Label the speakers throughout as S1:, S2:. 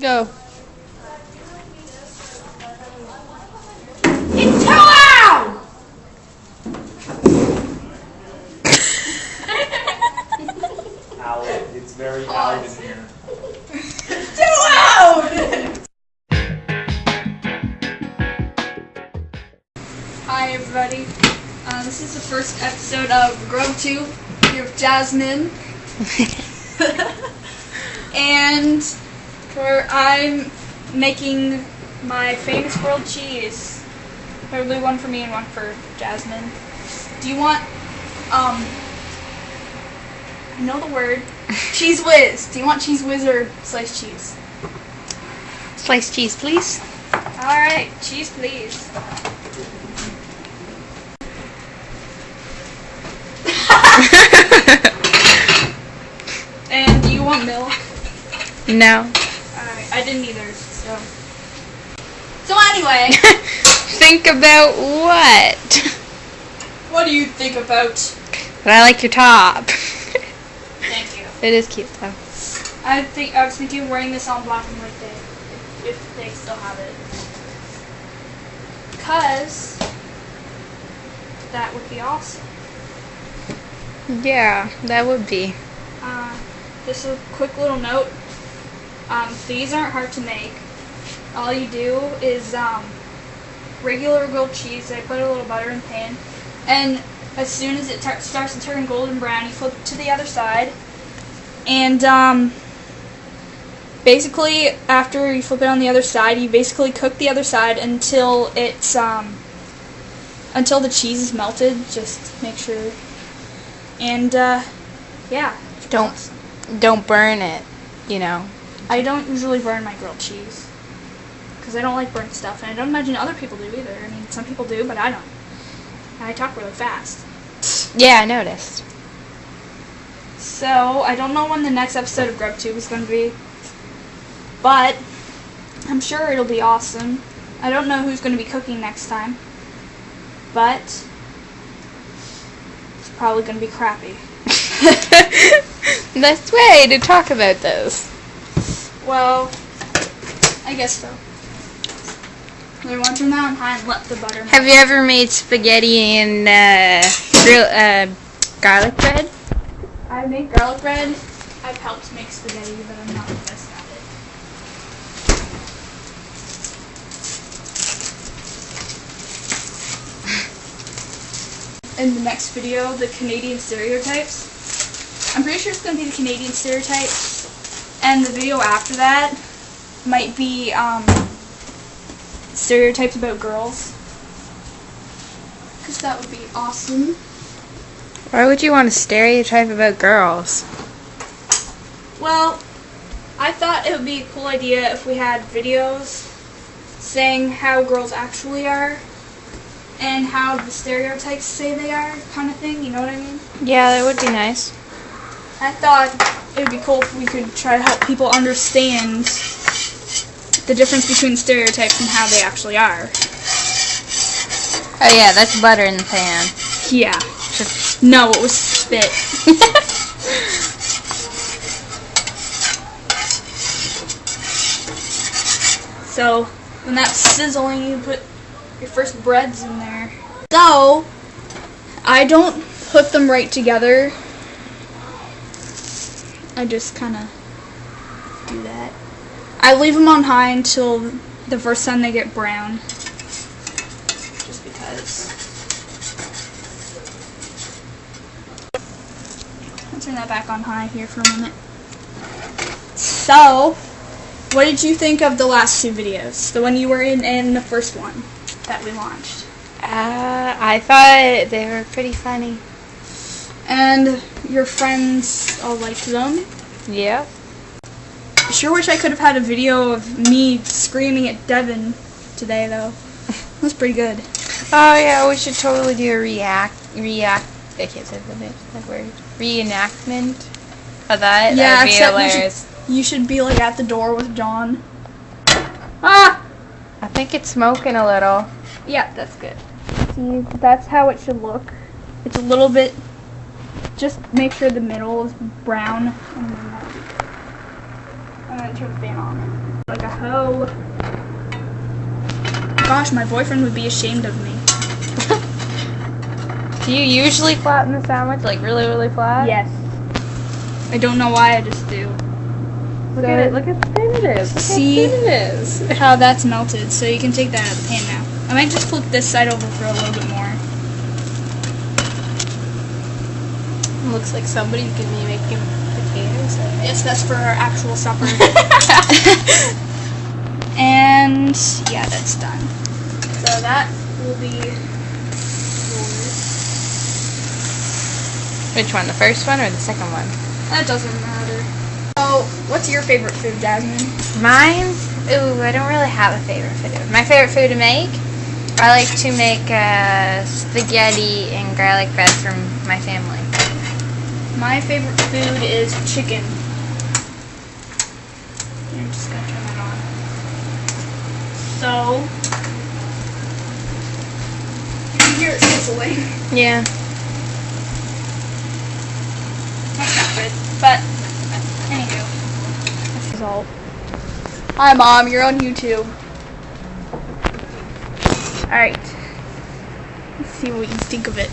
S1: Go.
S2: It's too loud!
S3: Owl. It's very loud in here.
S2: Too loud!
S1: Hi, everybody. Uh, this is the first episode of GrubTube here with Jasmine. and for I'm making my famous grilled cheese. Probably one for me and one for Jasmine. Do you want, um, I know the word, Cheez Whiz. Do you want Cheez Whiz or sliced cheese?
S4: Sliced cheese, please.
S1: Alright, cheese please. and do you want milk?
S4: No.
S1: I didn't either, so. So anyway,
S4: Think about what?
S1: what do you think about?
S4: But I like your top.
S1: Thank you.
S4: it is cute though.
S1: I think I was thinking of wearing this on Black and White Day, if, if they still have it. Cause that would be awesome.
S4: Yeah, that would be.
S1: Uh, just a quick little note. Um, these aren't hard to make. All you do is um, regular grilled cheese. I put a little butter in the pan, and as soon as it starts to turn golden brown, you flip it to the other side. And um, basically, after you flip it on the other side, you basically cook the other side until it's um, until the cheese is melted. Just make sure. And uh, yeah.
S4: Don't don't burn it. You know.
S1: I don't usually burn my grilled cheese because I don't like burnt stuff, and I don't imagine other people do either. I mean, some people do, but I don't. And I talk really fast.
S4: Yeah, I noticed.
S1: So I don't know when the next episode of GrubTube is going to be, but I'm sure it'll be awesome. I don't know who's going to be cooking next time, but it's probably going to be crappy.
S4: Best way to talk about this.
S1: Well, I guess so. I want to turn that on high and let the butter.
S4: Have you ever made spaghetti and uh, grill, uh, garlic bread?
S1: I've made garlic bread. I've helped make spaghetti, but I'm not the best at it. In the next video, the Canadian stereotypes. I'm pretty sure it's going to be the Canadian stereotypes. And the video after that might be um, stereotypes about girls. Because that would be awesome.
S4: Why would you want to stereotype about girls?
S1: Well, I thought it would be a cool idea if we had videos saying how girls actually are and how the stereotypes say they are, kind of thing, you know what I mean?
S4: Yeah, that would be nice.
S1: I thought it would be cool if we could try to help people understand the difference between stereotypes and how they actually are.
S4: Oh yeah, that's butter in the pan.
S1: Yeah.
S4: Just
S1: No, it was spit. So, when that's sizzling, you put your first breads in there. So, I don't put them right together. I just kind of do that. I leave them on high until the first time they get brown. Just because. I'll turn that back on high here for a moment. So, what did you think of the last two videos? The one you were in and the first one that we launched.
S4: uh, I thought they were pretty funny.
S1: And your friends all liked them.
S4: Yeah.
S1: Sure wish I could have had a video of me screaming at Devin today, though. That's pretty good.
S4: Oh yeah, we should totally do a react react. I can't say the name, that word. Reenactment of that.
S1: Yeah,
S4: That'd be
S1: except we should- You should be like at the door with John. Ah!
S4: I think it's smoking a little.
S1: Yeah, that's good. See, that's how it should look. It's a little bit. Just make sure the middle is brown. And then that'll be good. and then turn the fan on. Like a hoe. Gosh, my boyfriend would be ashamed of me.
S4: Do you usually flatten the sandwich like really, really flat?
S1: Yes. I don't know why, I just do.
S4: Look at it. Look how thin it is. Look
S1: See?
S4: how thin it is.
S1: How that's melted, so you can take that out of the pan now. I might just flip this side over for a little bit more.
S4: Looks like somebody's gonna be making potatoes.
S1: Yes, that's for our actual supper. and yeah, that's done. So that will be yours.
S4: Which one? The first one or the second one?
S1: That doesn't matter. So, what's your favorite food, Jasmine?
S4: Mine? Ooh, I don't really have a favorite food. My favorite food to make? I like to make uh, spaghetti and garlic bread from my family.
S1: My favorite food is chicken. I'm just gonna turn that on. So, you can hear it sizzling.
S4: Yeah.
S1: That's not good. But, anywho. Result. Hi, Mom. You're on YouTube. Alright. Let's see what you think of it.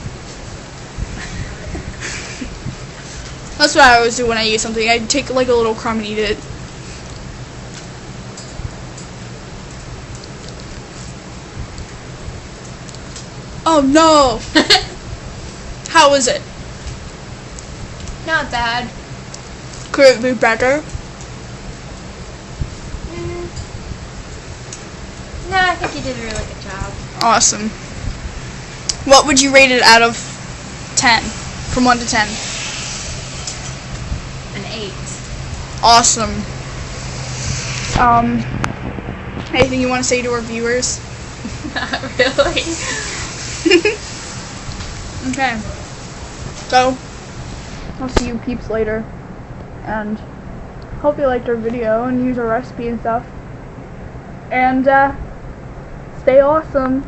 S1: That's what I always do when I eat something. I take like a little crumb and eat it. Oh no! How was it?
S4: Not bad.
S1: Could it be better?
S4: Mm. No, I think you did a really good job.
S1: Awesome. What would you rate it out of 10? From 1 to 10.
S4: An eight.
S1: Awesome. Um, anything you want to say to our viewers?
S4: Not really.
S1: okay. So, I'll see you peeps later. And hope you liked our video and use our recipe and stuff. And, uh, stay awesome.